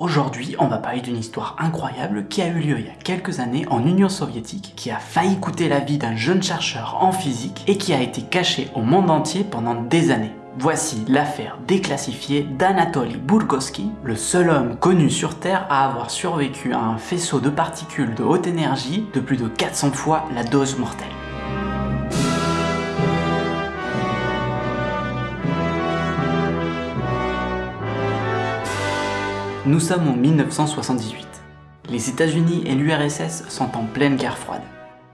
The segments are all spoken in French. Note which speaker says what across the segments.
Speaker 1: Aujourd'hui, on va parler d'une histoire incroyable qui a eu lieu il y a quelques années en Union soviétique, qui a failli coûter la vie d'un jeune chercheur en physique et qui a été cachée au monde entier pendant des années. Voici l'affaire déclassifiée d'Anatoly Burgoski, le seul homme connu sur Terre à avoir survécu à un faisceau de particules de haute énergie de plus de 400 fois la dose mortelle. Nous sommes en 1978. Les États-Unis et l'URSS sont en pleine guerre froide.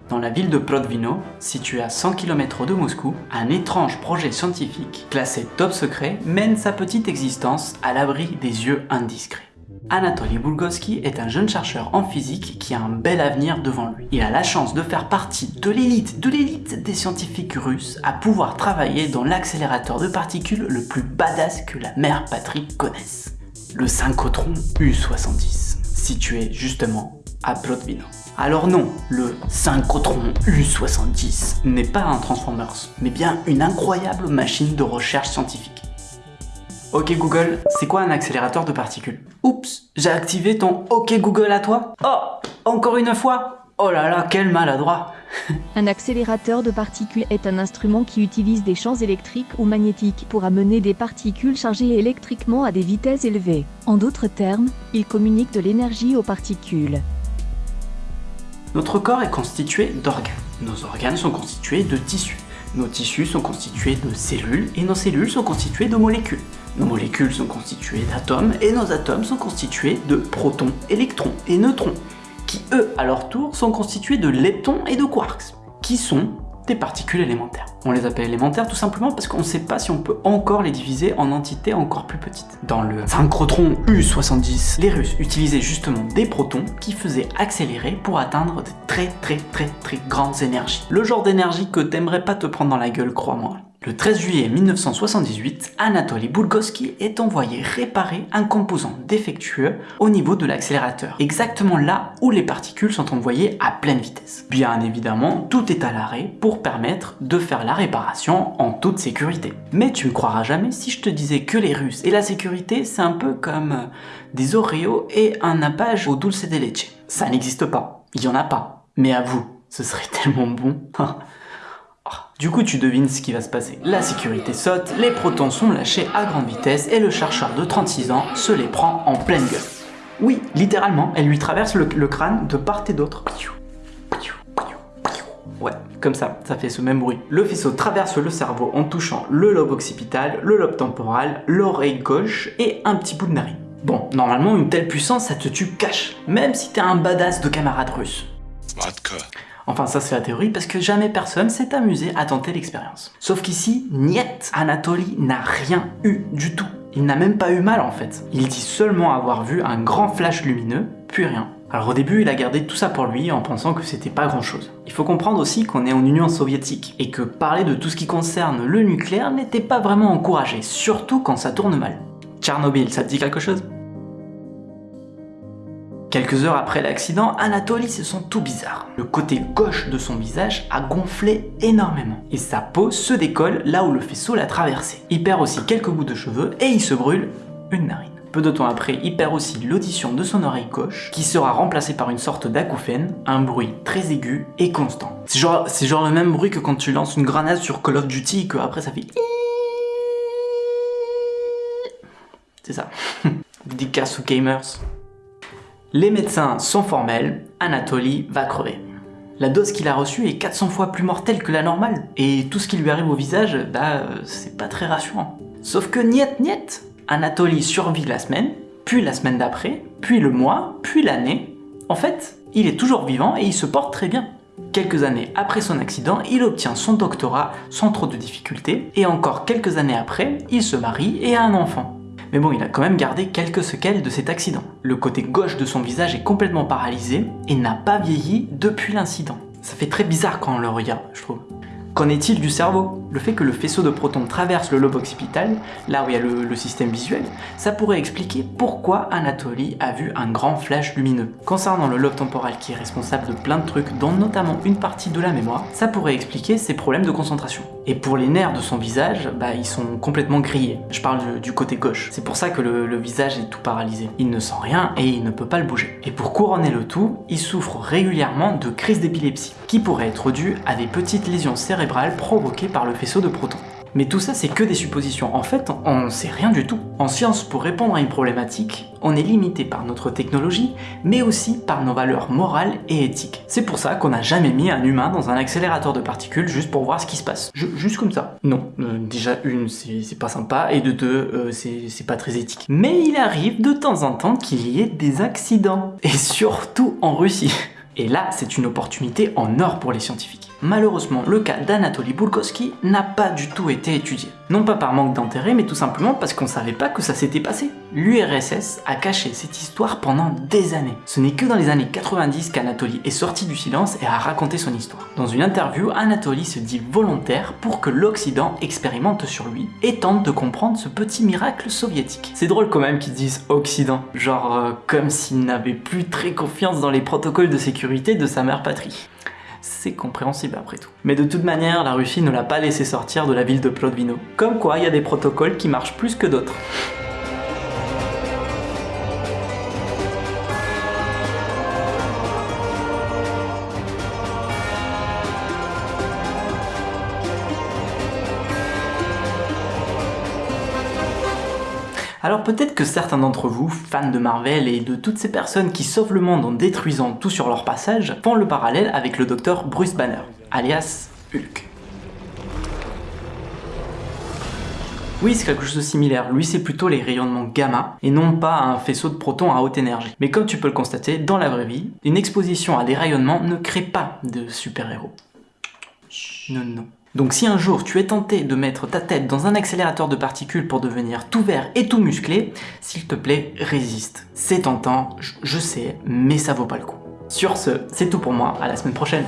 Speaker 1: Dans la ville de Prodvino, située à 100 km de Moscou, un étrange projet scientifique, classé top secret, mène sa petite existence à l'abri des yeux indiscrets. Anatoly Bulgoski est un jeune chercheur en physique qui a un bel avenir devant lui. Il a la chance de faire partie de l'élite, de l'élite des scientifiques russes à pouvoir travailler dans l'accélérateur de particules le plus badass que la mère patrie connaisse le synchrotron U70, situé justement à Plotvino. Alors non, le synchrotron U70 n'est pas un Transformers, mais bien une incroyable machine de recherche scientifique. Ok Google, c'est quoi un accélérateur de particules? Oups, j'ai activé ton Ok Google à toi? Oh, encore une fois Oh là là, quel maladroit
Speaker 2: Un accélérateur de particules est un instrument qui utilise des champs électriques ou magnétiques pour amener des particules chargées électriquement à des vitesses élevées. En d'autres termes, il communique de l'énergie aux particules.
Speaker 1: Notre corps est constitué d'organes. Nos organes sont constitués de tissus. Nos tissus sont constitués de cellules et nos cellules sont constituées de molécules. Nos molécules sont constituées d'atomes et nos atomes sont constitués de protons, électrons et neutrons qui eux, à leur tour, sont constitués de leptons et de quarks, qui sont des particules élémentaires. On les appelle élémentaires tout simplement parce qu'on ne sait pas si on peut encore les diviser en entités encore plus petites. Dans le synchrotron U70, les Russes utilisaient justement des protons qui faisaient accélérer pour atteindre de très très très très grandes énergies. Le genre d'énergie que t'aimerais pas te prendre dans la gueule, crois-moi. Le 13 juillet 1978, Anatoly Bulgoski est envoyé réparer un composant défectueux au niveau de l'accélérateur, exactement là où les particules sont envoyées à pleine vitesse. Bien évidemment, tout est à l'arrêt pour permettre de faire la réparation en toute sécurité. Mais tu me croiras jamais si je te disais que les Russes et la sécurité, c'est un peu comme euh, des Oreos et un nappage au dulce de leche. Ça n'existe pas, il y en a pas. Mais à vous, ce serait tellement bon. Du coup, tu devines ce qui va se passer. La sécurité saute, les protons sont lâchés à grande vitesse et le chercheur de 36 ans se les prend en pleine gueule. Oui, littéralement, elle lui traverse le, crâne de part et d'autre. Ouais, comme ça, ça fait ce même bruit. Le faisceau traverse le cerveau en touchant le lobe occipital, le lobe temporal, l'oreille gauche et un petit bout de narine. Bon, normalement, une telle puissance, ça te tue cash, même si t'es un badass de camarade russe. Enfin ça c'est la théorie parce que jamais personne s'est amusé à tenter l'expérience. Sauf qu'ici, niet, Anatoly n'a rien eu du tout. Il n'a même pas eu mal en fait. Il dit seulement avoir vu un grand flash lumineux, puis rien. Alors au début, il a gardé tout ça pour lui en pensant que c'était pas grand chose. Il faut comprendre aussi qu'on est en Union soviétique et que parler de tout ce qui concerne le nucléaire n'était pas vraiment encouragé, surtout quand ça tourne mal. Tchernobyl, ça te dit quelque chose? Quelques heures après l'accident, Anatoly se sent tout bizarre. Le côté gauche de son visage a gonflé énormément et sa peau se décolle là où le faisceau l'a traversé. Il perd aussi quelques bouts de cheveux et il se brûle une narine. Peu de temps après, il perd aussi l'audition de son oreille gauche, qui sera remplacée par une sorte d'acouphène, un bruit très aigu et constant. C'est genre, genre le même bruit que quand tu lances une grenade sur Call of Duty et que après ça fait... C'est ça. Dédicace aux gamers. Les médecins sont formels, Anatoly va crever. La dose qu'il a reçue est 400 fois plus mortelle que la normale, et tout ce qui lui arrive au visage, bah, c'est pas très rassurant. Sauf que niet niet Anatoly survit la semaine, puis la semaine d'après, puis le mois, puis l'année. En fait, il est toujours vivant et il se porte très bien. Quelques années après son accident, il obtient son doctorat sans trop de difficultés, et encore quelques années après, il se marie et a un enfant. Mais bon, il a quand même gardé quelques séquelles de cet accident. Le côté gauche de son visage est complètement paralysé et n'a pas vieilli depuis l'incident. Ça fait très bizarre quand on le regarde, je trouve. Qu'en est-il du cerveau? Le fait que le faisceau de protons traverse le lobe occipital, là où il y a le, système visuel, ça pourrait expliquer pourquoi Anatoly a vu un grand flash lumineux. Concernant le lobe temporal qui est responsable de plein de trucs, dont notamment une partie de la mémoire, ça pourrait expliquer ses problèmes de concentration. Et pour les nerfs de son visage, bah, ils sont complètement grillés. Je parle du, côté gauche. C'est pour ça que le, le visage est tout paralysé. Il ne sent rien et il ne peut pas le bouger. Et pour couronner le tout, il souffre régulièrement de crises d'épilepsie, qui pourraient être dues à des petites lésions cérébrales provoquées par le faisceau de protons. Mais tout ça, c'est que des suppositions. En fait, on ne sait rien du tout. En science, pour répondre à une problématique, on est limité par notre technologie, mais aussi par nos valeurs morales et éthiques. C'est pour ça qu'on n'a jamais mis un humain dans un accélérateur de particules juste pour voir ce qui se passe. juste comme ça. Non, euh, déjà une, c'est pas sympa, et de deux, euh, c'est pas très éthique. Mais il arrive de temps en temps qu'il y ait des accidents. Et surtout en Russie. Et là, c'est une opportunité en or pour les scientifiques. Malheureusement, le cas d'Anatoly Bulkovski n'a pas du tout été étudié. Non pas par manque d'intérêt, mais tout simplement parce qu'on savait pas que ça s'était passé. L'URSS a caché cette histoire pendant des années. Ce n'est que dans les années 90 qu'Anatoly est sorti du silence et a raconté son histoire. Dans une interview, Anatoly se dit volontaire pour que l'Occident expérimente sur lui et tente de comprendre ce petit miracle soviétique. C'est drôle quand même qu'ils disent Occident, genre euh, comme s'il n'avait plus très confiance dans les protocoles de sécurité de sa mère patrie c'est compréhensible après tout. Mais de toute manière, la Russie ne l'a pas laissé sortir de la ville de Plodvino. Comme quoi, il y a des protocoles qui marchent plus que d'autres. Alors peut-être que certains d'entre vous, fans de Marvel et de toutes ces personnes qui sauvent le monde en détruisant tout sur leur passage, font le parallèle avec le docteur Bruce Banner, alias Hulk. Oui, c'est quelque chose de similaire. Lui, c'est plutôt les rayonnements gamma, et non pas un faisceau de protons à haute énergie. Mais comme tu peux le constater, dans la vraie vie, une exposition à des rayonnements ne crée pas de super-héros. Non, non. Donc si un jour tu es tenté de mettre ta tête dans un accélérateur de particules pour devenir tout vert et tout musclé, s'il te plaît, résiste. C'est tentant, je sais, mais ça vaut pas le coup. Sur ce, c'est tout pour moi, à la semaine prochaine